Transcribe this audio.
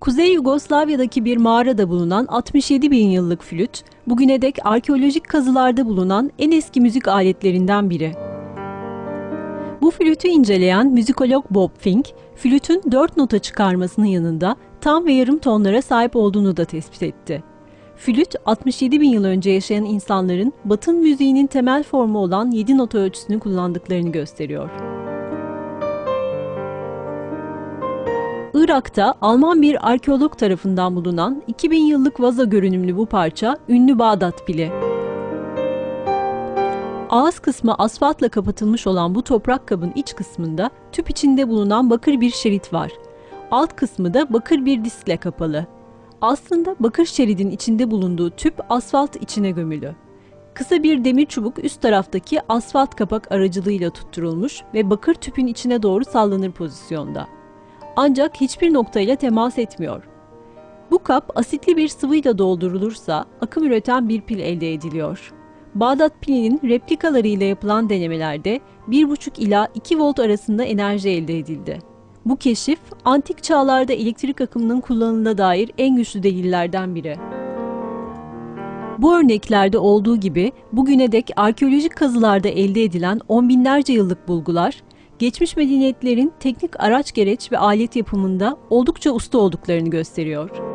Kuzey Yugoslavya'daki bir mağarada bulunan 67 bin yıllık flüt, bugüne dek arkeolojik kazılarda bulunan en eski müzik aletlerinden biri. Bu flütü inceleyen müzikolog Bob Fink, flütün dört nota çıkarmasının yanında tam ve yarım tonlara sahip olduğunu da tespit etti. Flüt, 67 bin yıl önce yaşayan insanların Batın müziğinin temel formu olan 7 nota ölçüsünü kullandıklarını gösteriyor. Irak'ta Alman bir arkeolog tarafından bulunan 2000 yıllık vaza görünümlü bu parça ünlü Bağdat pili. Ağız kısmı asfaltla kapatılmış olan bu toprak kabın iç kısmında tüp içinde bulunan bakır bir şerit var. Alt kısmı da bakır bir diskle kapalı. Aslında bakır şeridin içinde bulunduğu tüp asfalt içine gömülü. Kısa bir demir çubuk üst taraftaki asfalt kapak aracılığıyla tutturulmuş ve bakır tüpün içine doğru sallanır pozisyonda. Ancak hiçbir noktayla temas etmiyor. Bu kap asitli bir sıvıyla doldurulursa akım üreten bir pil elde ediliyor. Bağdat pilinin replikalarıyla yapılan denemelerde 1,5 ila 2 volt arasında enerji elde edildi. Bu keşif, antik çağlarda elektrik akımının kullanımına dair en güçlü delillerden biri. Bu örneklerde olduğu gibi bugüne dek arkeolojik kazılarda elde edilen on binlerce yıllık bulgular, geçmiş medeniyetlerin teknik araç gereç ve alet yapımında oldukça usta olduklarını gösteriyor.